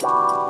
Bye.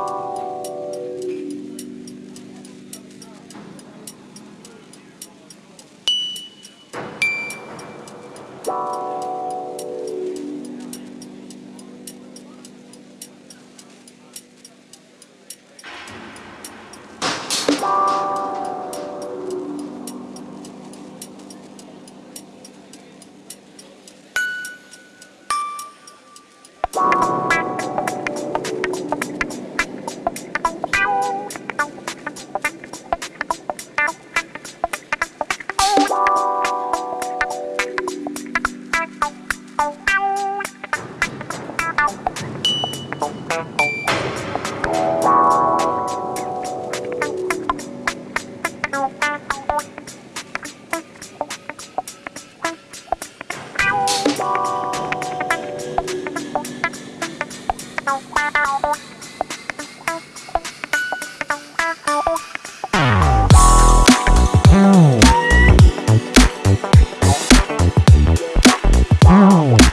Oh.